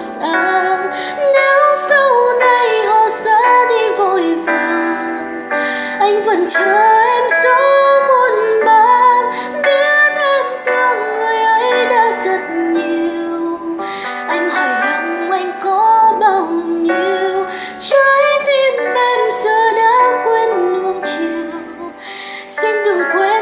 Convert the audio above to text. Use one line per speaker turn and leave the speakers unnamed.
sáng. Nếu sau này họ ra đi vội vàng, anh vẫn chờ em dấu muôn mang biết em thương người ấy đã rất nhiều. Anh hỏi lòng anh có bao nhiêu. Trái tim em giờ đã quên nuông chiều. Xin đừng quên